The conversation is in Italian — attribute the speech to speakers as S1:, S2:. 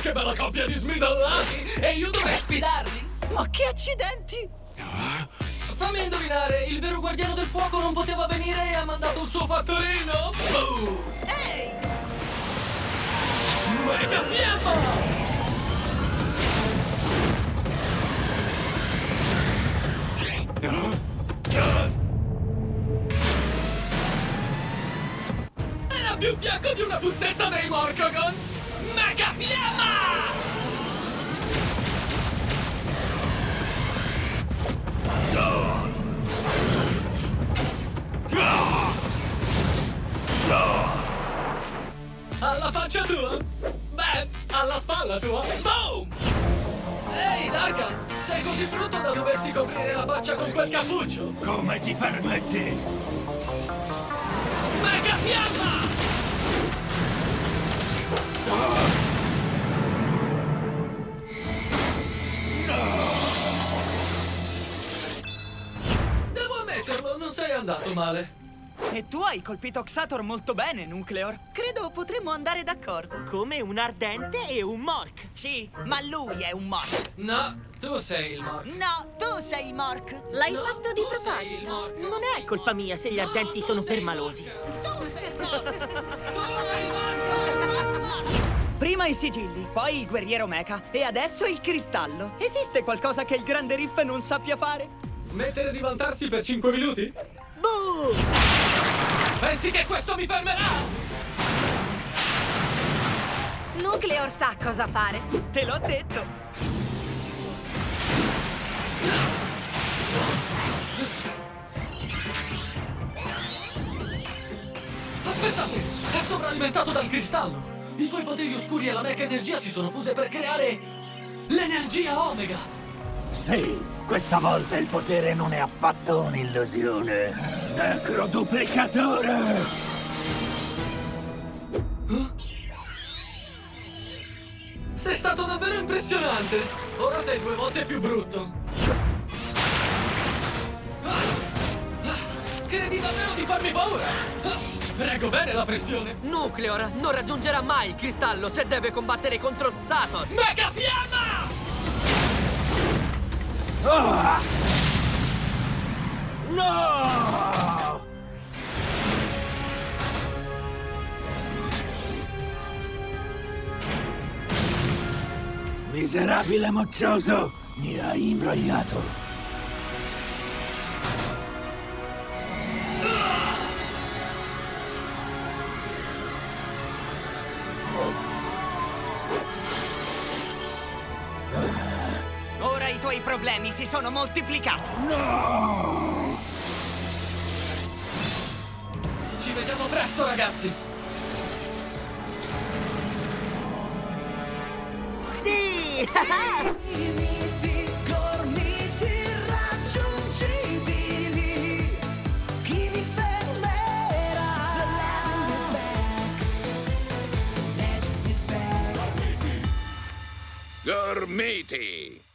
S1: che bella coppia di smidallati! E io dovrei sfidarli!
S2: Ma che accidenti!
S1: Fammi indovinare, il vero guardiano del fuoco non poteva venire e ha mandato il suo fattorino? Boom!
S2: Ehi!
S1: Mega fiamma! Era più fiacco di una puzzetta dei Morcogon! Faccia tua? Beh, alla spalla tua? Boom! Ehi, Darkan! Sei così brutto da doverti coprire la faccia con quel cappuccio!
S3: Come ti permetti?
S1: Mega fiamma! Devo ammetterlo, non sei andato male.
S2: E tu hai colpito Xator molto bene, Nucleor. Credo potremmo andare d'accordo.
S4: Come un ardente e un mork.
S2: Sì, ma lui è un Mork.
S1: No, tu sei il Mark.
S2: No, tu sei il Mork.
S5: L'hai
S1: No,
S5: fatto di proposito.
S4: Non è colpa mia se gli ardenti sono permalosi.
S1: Tu sei il Mark. Tu sei il Mark.
S2: Prima i sigilli, poi il guerriero mecha e adesso il cristallo. Esiste qualcosa che il grande Riff non sappia fare?
S1: Smettere di vantarsi per 5 minuti?
S2: Boom!
S1: Pensi che questo mi fermerà?
S5: Nucleor sa cosa fare.
S2: Te l'ho detto!
S1: Aspettate! È sovralimentato dal cristallo! I suoi poteri oscuri e la mecha energia si sono fuse per creare... l'energia Omega!
S3: Sì, questa volta il potere non è affatto un'illusione. Necroduplicatore!
S1: Sei stato davvero impressionante! Ora sei due volte più brutto! Credi davvero di farmi paura? Reggo bene la pressione!
S4: Nucleor non raggiungerà mai il cristallo se deve combattere contro Saturn.
S1: Mega fiamma!
S3: No! Miserabile moccioso! Mi hai imbrogliato!
S2: Tuoi problemi si sono moltiplicati.
S1: Ci vediamo presto, ragazzi!
S4: Sì!
S6: Back.
S7: Gormiti!